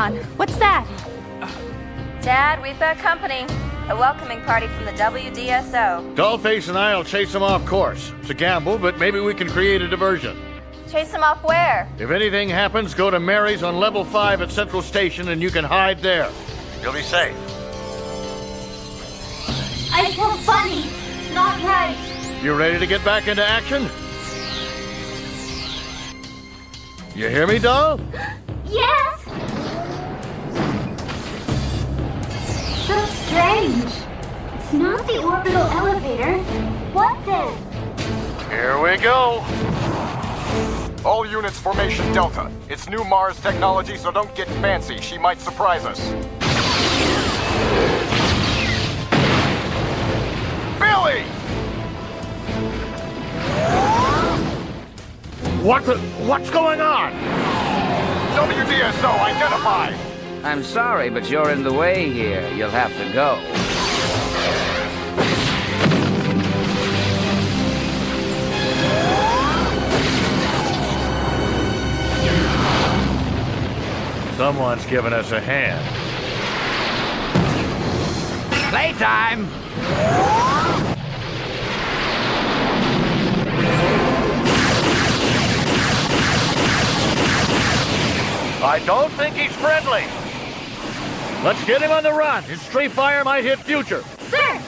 Leon, what's that? Dad, we've got company. A welcoming party from the WDSO. Dollface and I'll chase them off course. It's a gamble, but maybe we can create a diversion. Chase them off where? If anything happens, go to Mary's on level 5 at Central Station and you can hide there. You'll be safe. I feel funny. Not right. You ready to get back into action? You hear me, doll? Yes! Strange. It's not the orbital elevator. What then? Here we go. All units formation Delta. It's new Mars technology, so don't get fancy. She might surprise us. Billy! What the, what's going on? WDSO, identify! I'm sorry, but you're in the way here. You'll have to go. Someone's giving us a hand. Playtime! I don't think he's friendly. Let's get him on the run. His stray fire might hit future. Sir!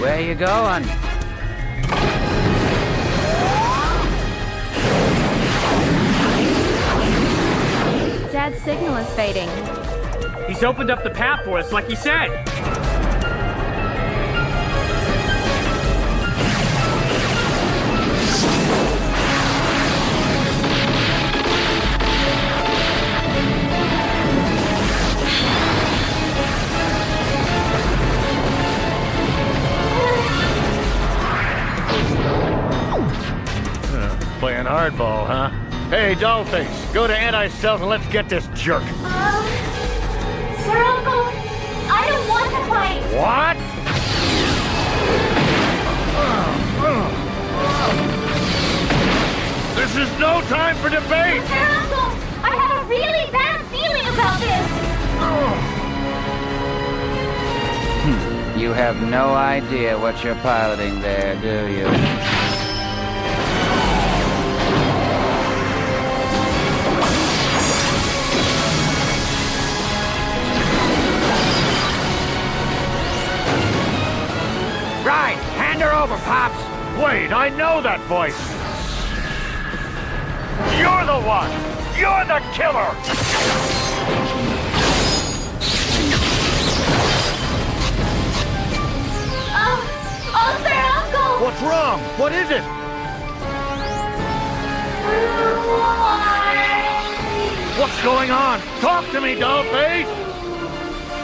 Where you going? Dad's signal is fading. He's opened up the path for us, like he said. Playing hardball, huh? Hey, Dollface, go to anti-stealth and let's get this jerk. Uh, Sir Uncle, I don't want to fight. What? This is no time for debate! Sir Uncle, I have a really bad feeling about this. You have no idea what you're piloting there, do you? Right! Hand her over, Pops! Wait, I know that voice! You're the one! You're the killer! Oh, oh, Sir Uncle! What's wrong? What is it? What's going on? Talk to me, Dollface!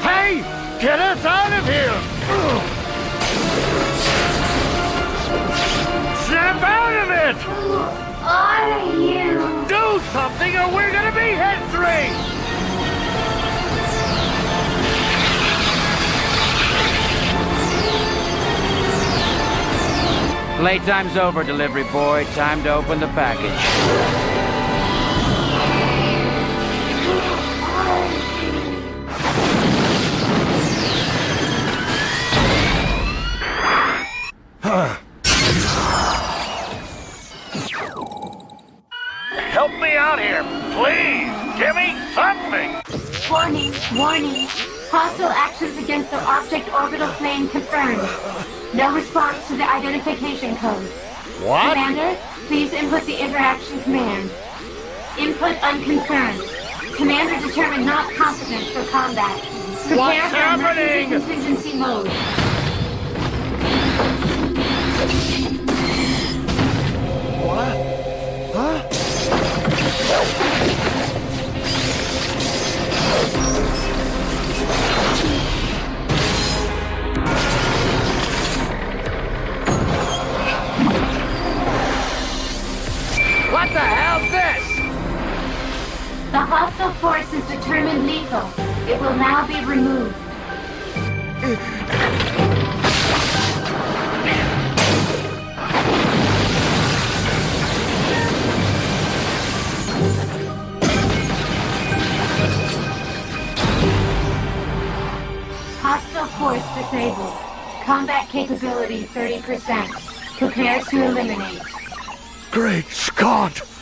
Hey! Get us out of here! Out of it! Who are you? Do something or we're gonna be head straight! Playtime's over, delivery boy. Time to open the package. Object orbital plane confirmed. No response to the identification code. What? Commander, please input the interaction command. Input unconfirmed. Commander determined not competent for combat. Prepare What's for emergency happening? contingency mode. What? Huh? hostile force is determined lethal. It will now be removed. Hostile force disabled. Combat capability 30%. Prepare to eliminate. Great Scott!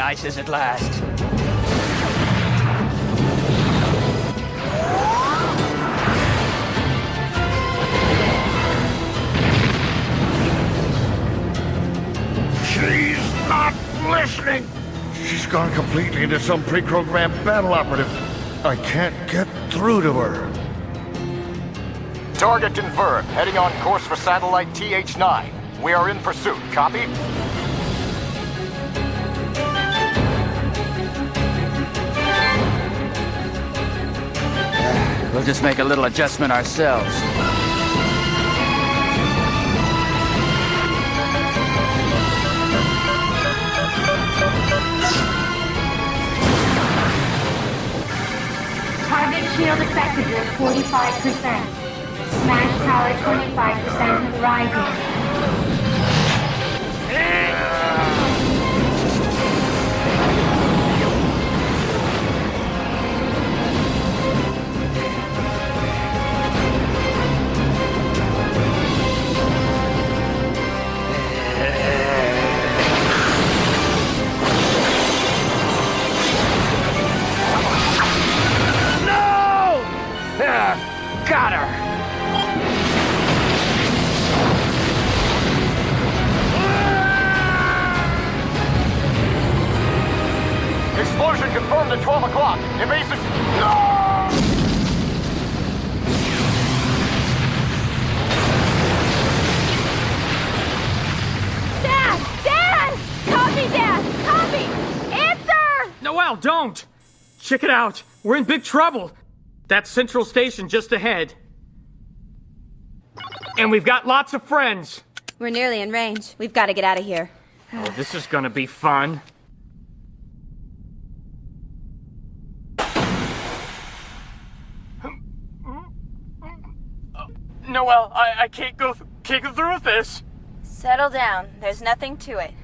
We see ISIS at last. She's not listening! She's gone completely into some pre-programmed battle operative. I can't get through to her. Target confirmed. Heading on course for satellite TH9. We are in pursuit. Copy? We'll just make a little adjustment ourselves. Target shield effectiveness 45%. Smash power 25% and rising. Got her! Explosion confirmed at 12 o'clock. Invasive... No! Dad! Dad! Copy, Dad! Copy! Answer! Noel, don't! Check it out. We're in big trouble. That's Central Station just ahead. And we've got lots of friends. We're nearly in range. We've got to get out of here. Oh, this is gonna be fun. Noel, I, I can't go th- can't go through with this. Settle down. There's nothing to it.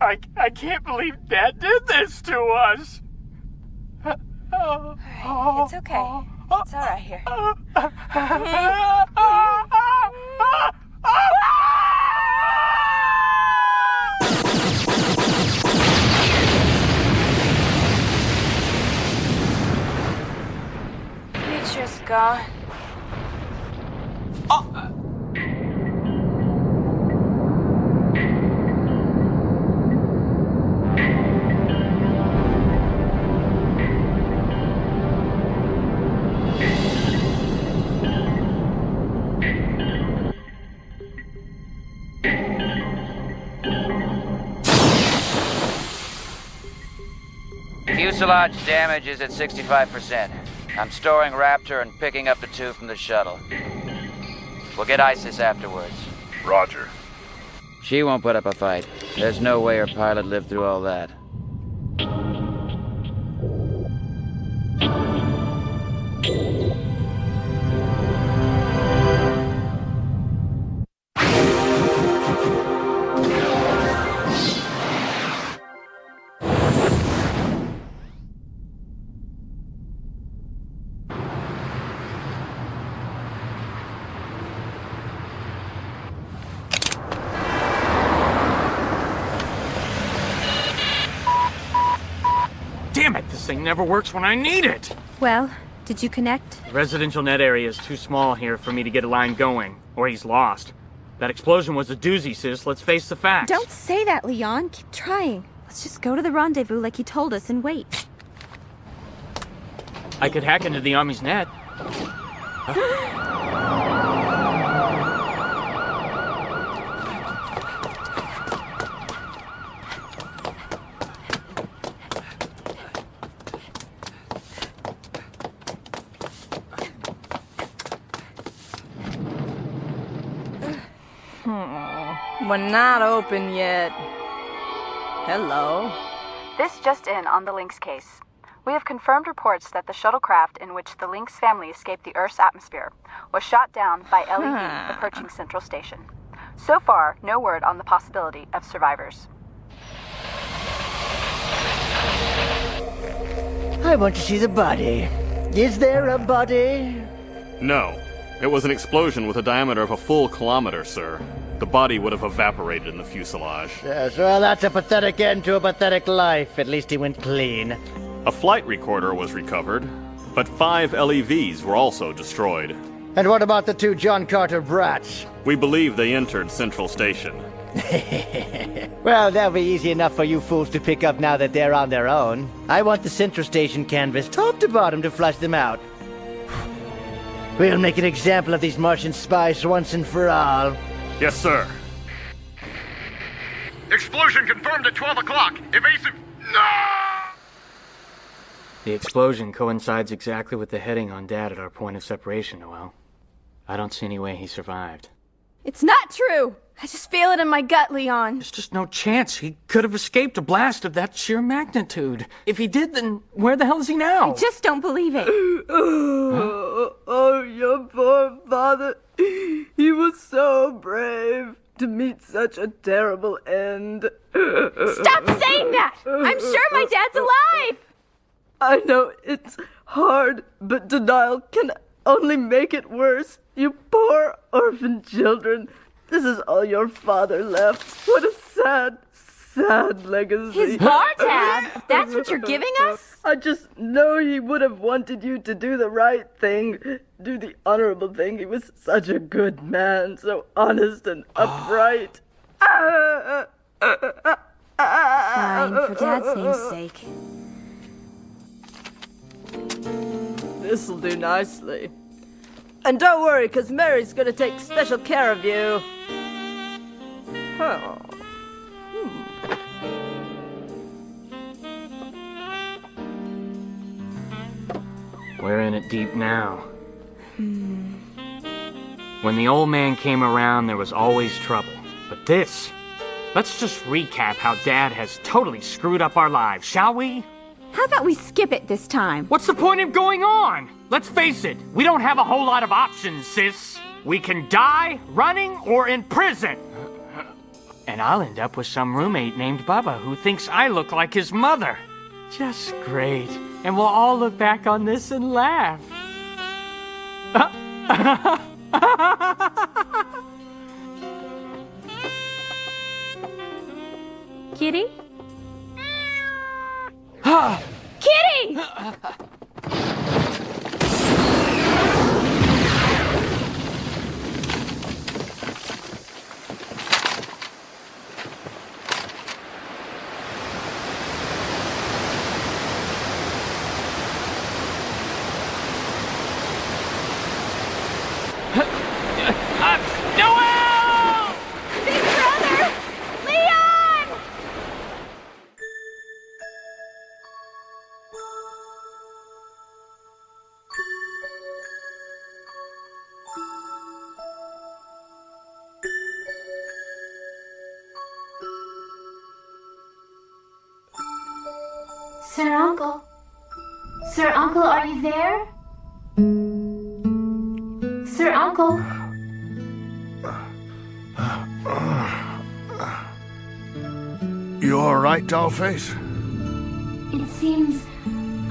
I, I can't believe Dad did this to us. It's okay. It's all right here. Future's gone. Oh. Fuselage damage is at 65%. I'm storing Raptor and picking up the two from the shuttle. We'll get ISIS afterwards. Roger. She won't put up a fight. There's no way her pilot lived through all that. This thing never works when I need it. Well, did you connect? The residential net area is too small here for me to get a line going, or he's lost. That explosion was a doozy, sis. Let's face the facts. Don't say that, Leon. Keep trying. Let's just go to the rendezvous like he told us and wait. I could hack into the Army's net. We're not open yet. Hello. This just in on the Lynx case. We have confirmed reports that the shuttlecraft in which the Lynx family escaped the Earth's atmosphere was shot down by LEV approaching Central Station. So far, no word on the possibility of survivors. I want to see the body. Is there a body? No. It was an explosion with a diameter of a full kilometer, sir. The body would have evaporated in the fuselage. Yes, well, that's a pathetic end to a pathetic life. At least he went clean. A flight recorder was recovered, but five LEVs were also destroyed. And what about the two John Carter brats? We believe they entered Central Station. well, that'll be easy enough for you fools to pick up now that they're on their own. I want the Central Station canvas top to bottom to flush them out. We'll make an example of these Martian spies once and for all. Yes, sir. Explosion confirmed at 12 o'clock. Evasive. No! The explosion coincides exactly with the heading on Dad at our point of separation, Noel. I don't see any way he survived. It's not true! I just feel it in my gut, Leon. There's just no chance he could have escaped a blast of that sheer magnitude. If he did, then where the hell is he now? I just don't believe it. oh, oh, your poor father. He was so brave to meet such a terrible end. Stop saying that! I'm sure my dad's alive! I know it's hard, but denial can only make it worse. You poor orphan children. This is all your father left. What a sad, sad legacy. His bar tab? That's what you're giving us? I just know he would have wanted you to do the right thing, do the honorable thing. He was such a good man, so honest and upright. Fine, for Dad's name's sake. This'll do nicely. And don't worry, because Mary's gonna take special care of you. Huh. Hmm. We're in it deep now. Hmm. When the old man came around, there was always trouble. But this, let's just recap how Dad has totally screwed up our lives, shall we? How about we skip it this time? What's the point of going on? Let's face it, we don't have a whole lot of options, sis. We can die running or in prison. And I'll end up with some roommate named Bubba who thinks I look like his mother. Just great. And we'll all look back on this and laugh. Kitty? Kitty! Noel! Dollface? It seems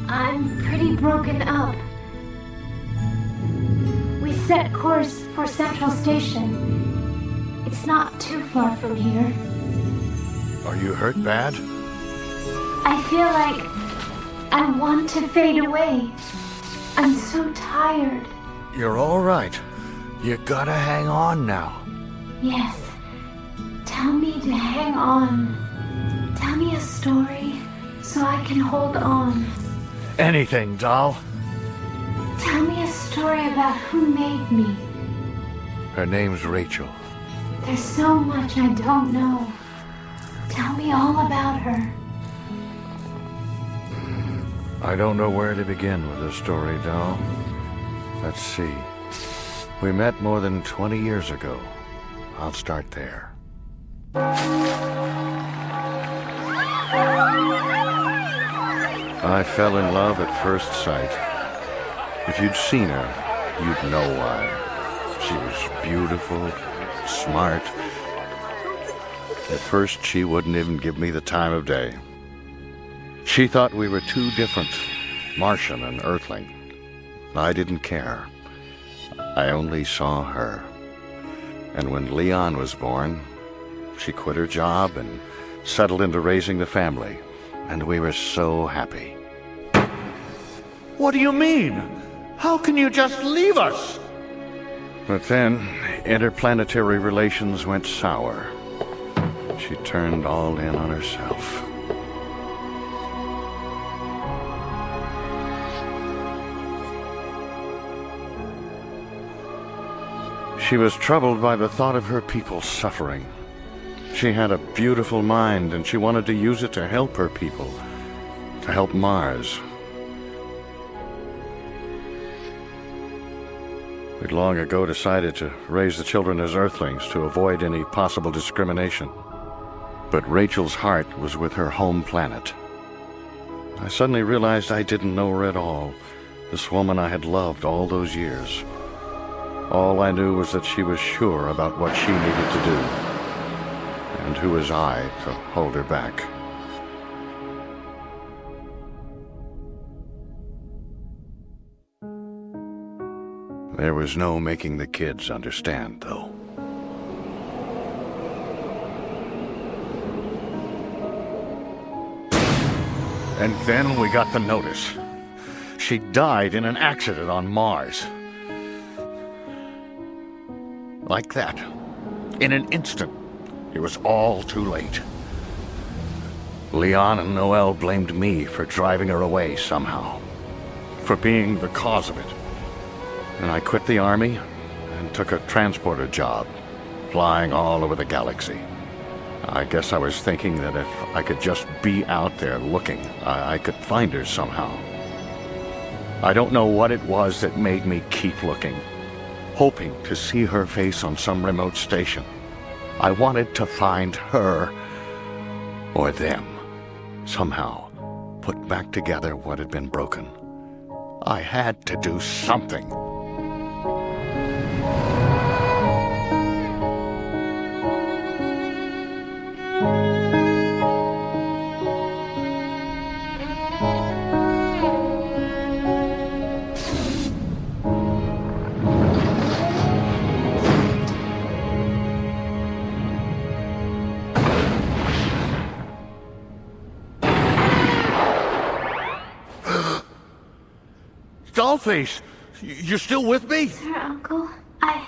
I'm pretty broken up. We set course for Central Station. It's not too far from here. Are you hurt bad? I feel like I want to fade away. I'm so tired. You're alright. You gotta hang on now. Yes. Tell me to hang on. Me a story so I can hold on. Anything, doll. Tell me a story about who made me. Her name's Rachel. There's so much I don't know. Tell me all about her. I don't know where to begin with this story, doll. Let's see. We met more than 20 years ago. I'll start there. I fell in love at first sight. If you'd seen her, you'd know why. She was beautiful, smart. At first, she wouldn't even give me the time of day. She thought we were too different, Martian and Earthling. I didn't care. I only saw her. And when Leon was born, she quit her job and settled into raising the family. And we were so happy. What do you mean? How can you just leave us? But then, interplanetary relations went sour. She turned all in on herself. She was troubled by the thought of her people suffering. She had a beautiful mind, and she wanted to use it to help her people, to help Mars. We'd long ago decided to raise the children as Earthlings to avoid any possible discrimination. But Rachel's heart was with her home planet. I suddenly realized I didn't know her at all, this woman I had loved all those years. All I knew was that she was sure about what she needed to do. And who was I to hold her back? There was no making the kids understand, though. And then we got the notice. She died in an accident on Mars. Like that. In an instant. It was all too late. Leon and Noel blamed me for driving her away somehow. For being the cause of it. And I quit the army and took a transporter job, flying all over the galaxy. I guess I was thinking that if I could just be out there looking, I, I could find her somehow. I don't know what it was that made me keep looking, hoping to see her face on some remote station. I wanted to find her, or them, somehow put back together what had been broken. I had to do something. Dollface, you're still with me? Sir, Uncle, I...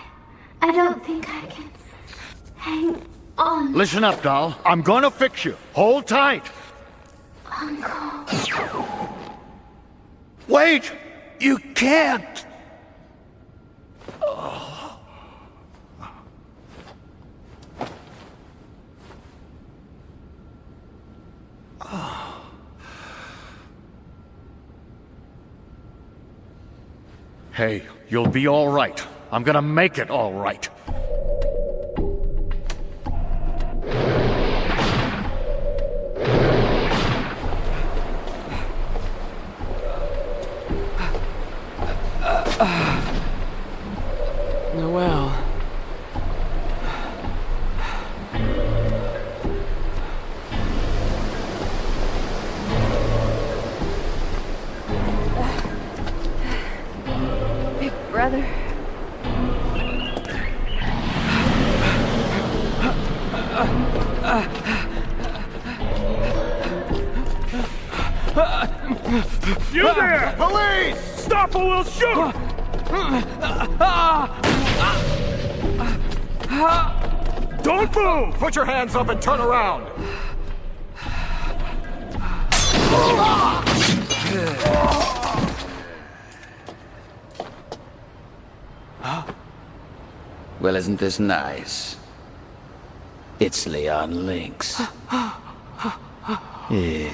I don't think I can... hang on. Listen up, doll. I'm gonna fix you. Hold tight. Uncle... Wait! You can't! Hey, you'll be all right. I'm gonna make it all right. You there! Police! Stop or we'll shoot! Don't move! Put your hands up and turn around! Well, isn't this nice? It's Leon Lynx. yeah.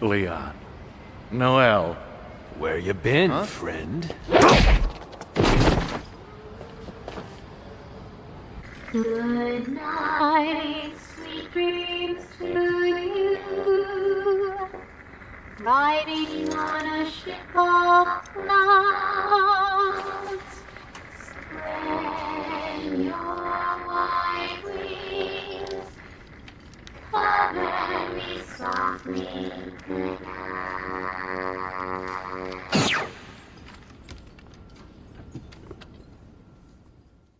Leon. Noel. Where you been, huh? friend? Good night, sweet dreams to you. Riding on a ship of love. Wings. Cover me softly. Good night.